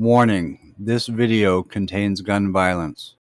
Warning: This video contains gun violence.